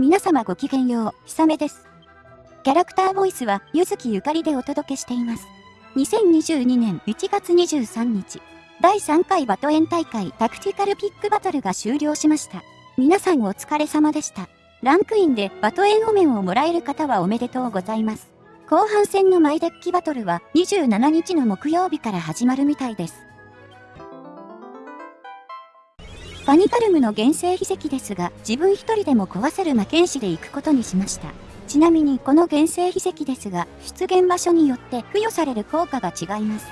皆様ごきげんよう、ひさめです。キャラクターボイスは、ゆずきゆかりでお届けしています。2022年1月23日、第3回バトエン大会タクティカルピックバトルが終了しました。皆さんお疲れ様でした。ランクインでバトエンオメンをもらえる方はおめでとうございます。後半戦のマイデッキバトルは27日の木曜日から始まるみたいです。ファニカルムの原生秘跡ですが、自分一人でも壊せる魔剣士で行くことにしました。ちなみにこの原生秘跡ですが、出現場所によって付与される効果が違います。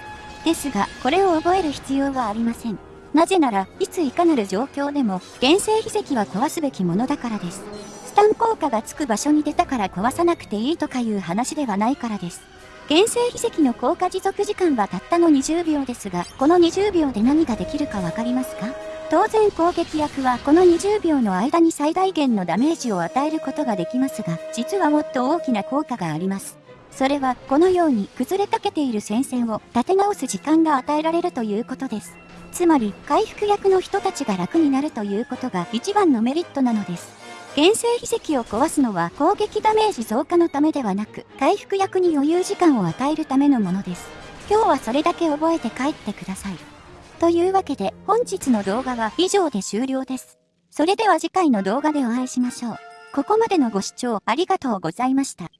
ですが、これを覚える必要はありません。なぜなら、いついかなる状況でも、原生秘跡は壊すべきものだからです。スタン効果がつく場所に出たから壊さなくていいとかいう話ではないからです。原生秘跡の効果持続時間はたったの20秒ですが、この20秒で何ができるかわかりますか？当然攻撃役はこの20秒の間に最大限のダメージを与えることができますが、実はもっと大きな効果があります。それはこのように崩れかけている戦線を立て直す時間が与えられるということです。つまり回復役の人たちが楽になるということが一番のメリットなのです。原生秘跡を壊すのは攻撃ダメージ増加のためではなく、回復役に余裕時間を与えるためのものです。今日はそれだけ覚えて帰ってください。というわけで本日の動画は以上で終了です。それでは次回の動画でお会いしましょう。ここまでのご視聴ありがとうございました。